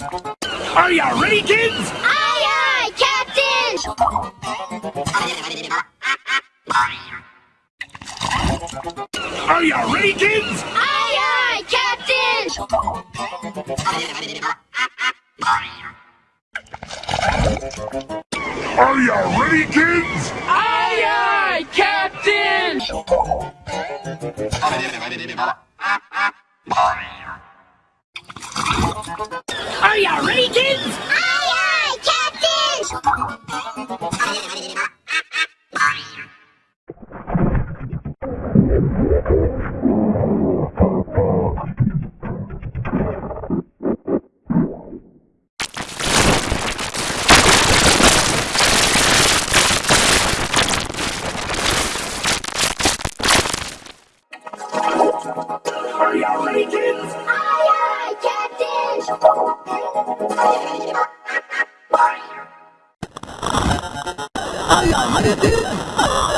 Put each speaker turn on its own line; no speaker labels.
Are you ready, kids?
Aye, aye, Captain!
Are you ready, kids?
Aye, aye, Captain!
Are you ready, kids?
Aye, aye, Captain!
Are you ready, kids?
Aye, aye, Captain!
Are you ready, kids?
Aye, aye, Captain!
Ay, ay, ay, ay, ay.